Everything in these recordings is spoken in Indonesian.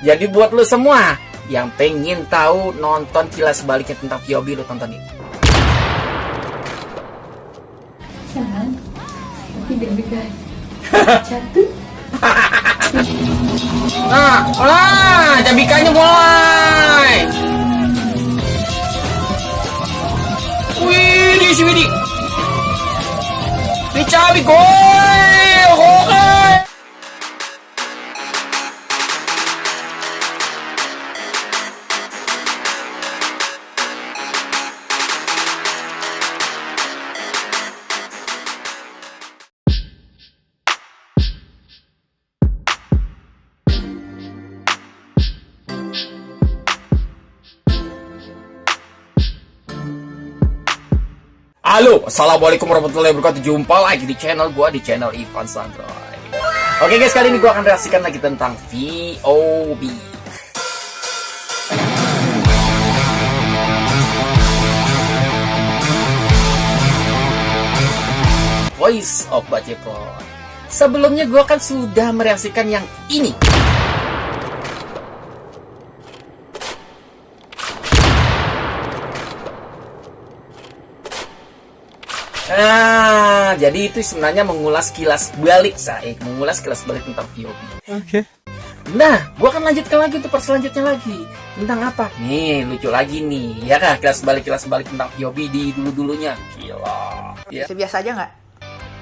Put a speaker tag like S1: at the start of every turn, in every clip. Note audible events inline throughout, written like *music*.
S1: Jadi buat lu semua yang pengen tahu nonton kilas baliknya tentang Kyobi lu tonton ini.
S2: Sayang, tapi deg-degan. *laughs* Jatuh.
S1: Nah, nah, cabikanya mulai. Wih, di sini. Ini cabi Halo, assalamualaikum warahmatullahi wabarakatuh. Jumpa lagi di channel gua di channel Ivan Sandroy. Oke guys, kali ini gua akan reaksikan lagi tentang VOB. Voice of Bacepot. Sebelumnya gua kan sudah mereaksikan yang ini. Nah, jadi itu sebenarnya mengulas kilas balik saya, mengulas kilas balik tentang POV.
S3: Oke.
S1: Nah, gua akan lanjutkan lagi untuk selanjutnya lagi. Tentang apa? Nih, lucu lagi nih. Ya kan, kilas balik kilas balik tentang POV di dulu-dulunya. Gila. Ya.
S4: Biasa aja nggak?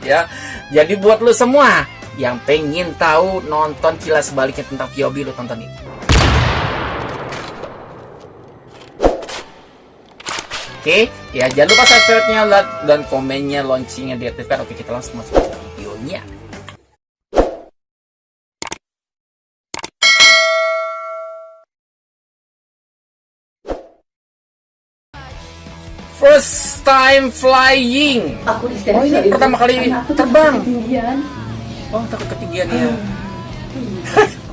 S1: ya. Jadi buat lu semua yang pengen tahu nonton kilas baliknya tentang POV lu tonton ini. Oke, ya jangan lupa subscribe-nya, like, dan komennya, launchingnya diaktifkan. Oke, kita langsung masuk ke videonya. First time flying.
S2: Aku
S1: Oh, ini pertama kali
S2: aku
S1: terbang.
S2: ketinggian.
S1: Oh, takut ketinggian ya.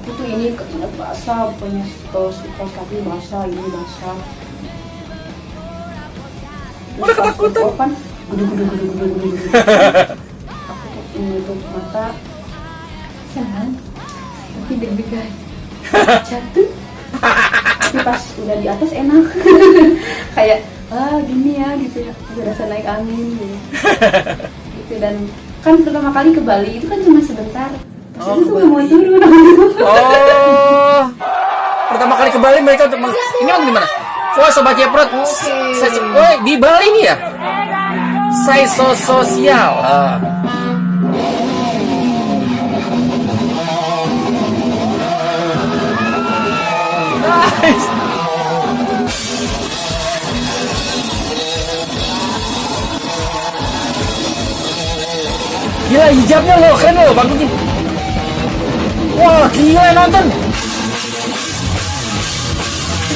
S2: Aku tuh ini basah, kalau suka kaki basah, ini basah.
S1: Udah ketakutan.
S2: Kan, gudu gudu gudu gudu gudu gudu. Aku menutup mata, sayang, tapi deg-degan. Jatuh. Tapi pas udah di atas enak. *laughs* Kayak, ah gini ya gitu ya. Berasa naik angin gitu. gitu dan kan pertama kali ke Bali itu kan cuma sebentar. Terus
S1: Oh,
S2: itu tuh mau turun.
S1: Oh, pertama kali ke Bali mereka untuk meng- ini kan gimana? Wah sobat Jeprot, woi di Bali nih ya. Saya so sosial. Ah. Nice. Gila hijabnya loh, keren bagus nih. Wah, gila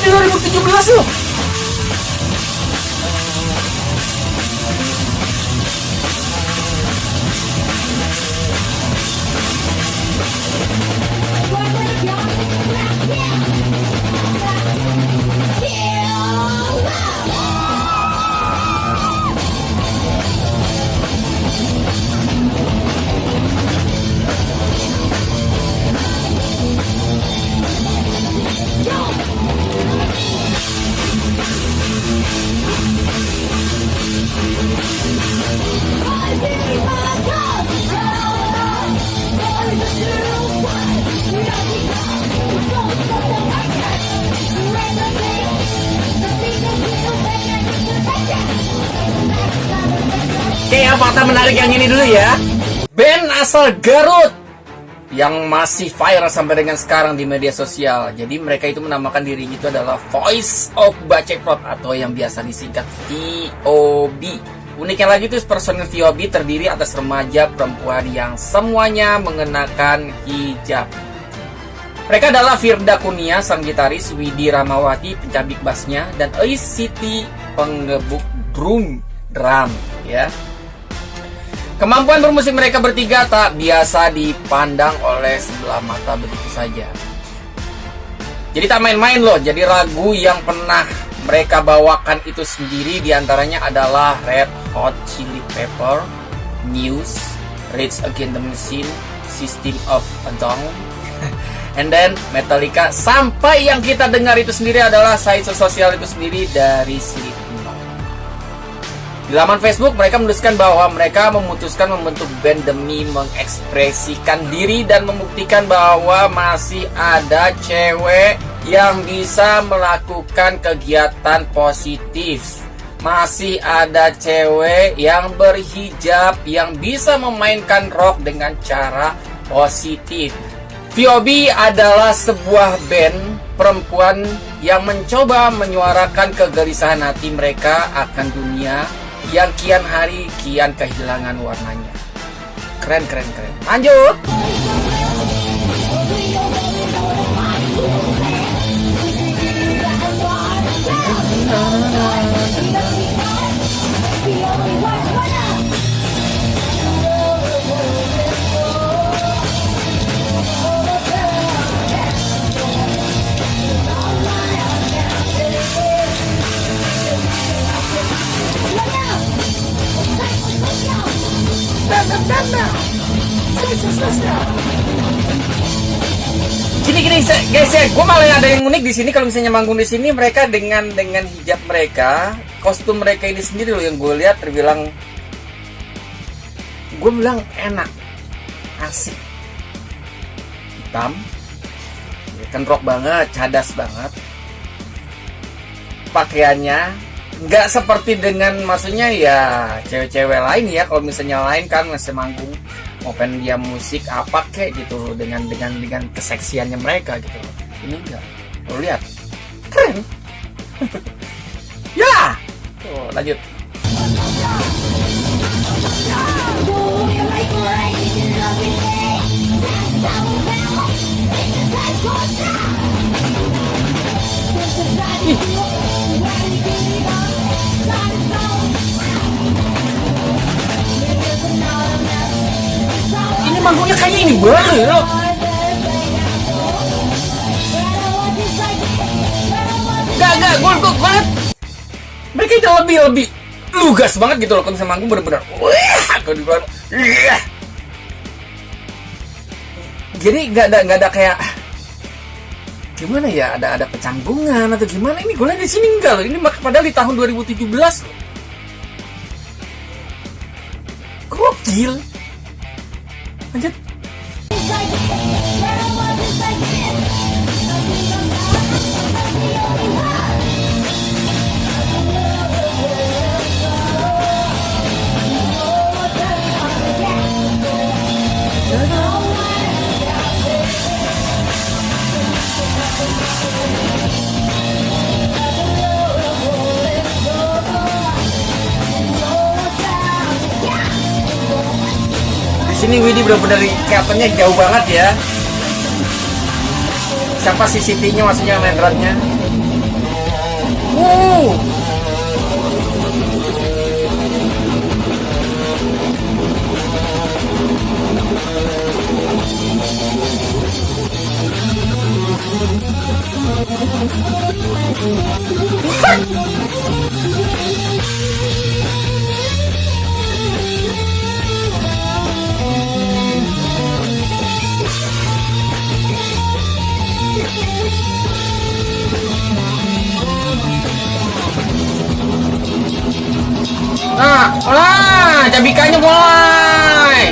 S1: yang nonton. Ini 2017 loh. Oke, ya. Band asal Garut yang masih viral sampai dengan sekarang di media sosial. Jadi mereka itu menamakan dirinya itu adalah Voice of Baceprot atau yang biasa disingkat VOB. Uniknya lagi tuh personil VOB terdiri atas remaja perempuan yang semuanya mengenakan hijab. Mereka adalah Firda Kunia, sang gitaris, Widi Ramawati, pencabik bassnya, dan Ais Siti, penggebuk drum, drum, ya. Kemampuan bermusik mereka bertiga tak biasa dipandang oleh sebelah mata begitu saja. Jadi tak main-main loh, jadi lagu yang pernah mereka bawakan itu sendiri di antaranya adalah Red Hot Chili Pepper, News, Rage Against the Machine, System of a Down, *laughs* and then Metallica sampai yang kita dengar itu sendiri adalah site sosial itu sendiri dari Slipknot. Di laman Facebook mereka menuliskan bahwa mereka memutuskan membentuk band demi mengekspresikan diri dan membuktikan bahwa masih ada cewek yang bisa melakukan kegiatan positif masih ada cewek yang berhijab yang bisa memainkan rock dengan cara positif. VOB adalah sebuah band perempuan yang mencoba menyuarakan kegelisahan hati mereka akan dunia yang kian hari kian kehilangan warnanya. Keren, keren, keren. Lanjut. Gini gini guys ya, gue malah ada yang unik di sini. Kalau misalnya manggung di sini mereka dengan dengan hijab mereka, kostum mereka ini sendiri loh yang gue lihat terbilang gue bilang enak, asik, hitam, ya rock banget, cadas banget, pakaiannya nggak seperti dengan maksudnya ya cewek-cewek lain ya kalau misalnya lain kan masih manggung pengen dia musik apa kayak gitu dengan dengan dengan keseksiannya mereka gitu. Ini enggak lo lihat. Keren. *laughs* Ya! Tuh lanjut ini manggungnya kayak ini banget loh. Gak, gak, gue, gue liat Mereka itu lebih, lebih lugas banget gitu loh Kalau misalnya manggung bener-bener Wah, kalau di luar. Jadi gak ada, gak ada kayak Gimana ya, ada ada kecanggungan atau gimana? Ini gue di sini enggak loh. Ini padahal di tahun 2017 loh. Gokil. Lanjut Di sini Widi benar-benar kelihatannya jauh banget ya. Siapa CCTV-nya maksudnya main drum-nya? Uh. Nah, cabikanya mulai.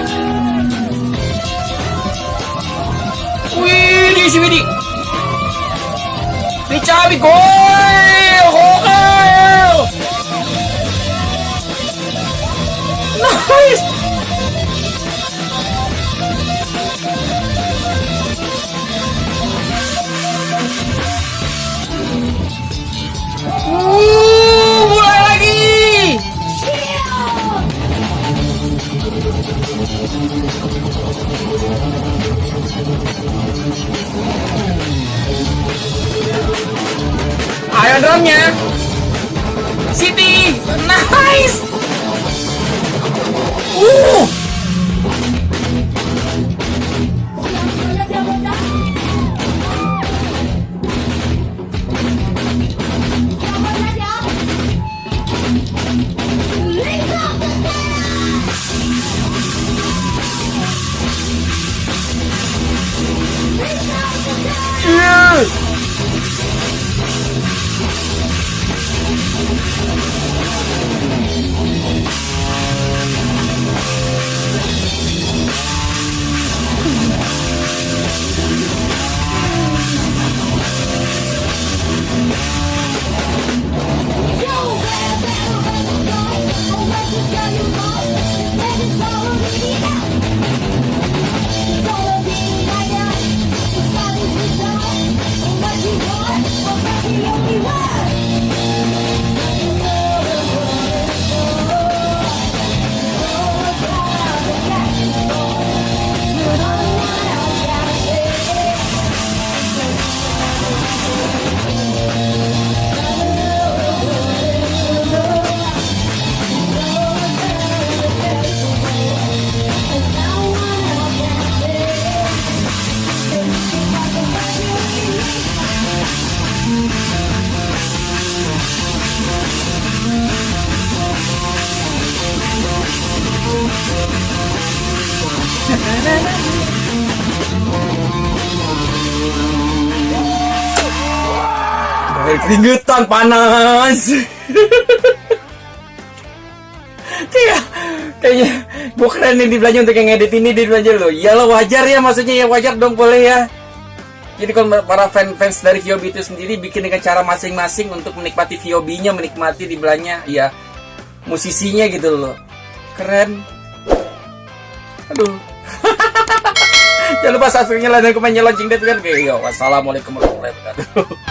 S1: Wih, di si Widi. Ini cabi gol, Ayo drumnya. Siti, nice. Uh. Sampai keringetan panas kayak kayaknya gue keren nih di belanja untuk yang edit ini di belanja lo iyalah wajar ya maksudnya ya wajar dong boleh ya jadi kalau para fan-fans dari Viobi itu sendiri bikin dengan cara masing-masing untuk menikmati Viobinya, menikmati di belanya, ya musisinya gitu loh. Keren. Aduh. *laughs* Jangan lupa subscribe-nya, like, dan komen, lonceng, dan. Oke, yo, wassalamualaikum warahmatullahi wabarakatuh. *laughs*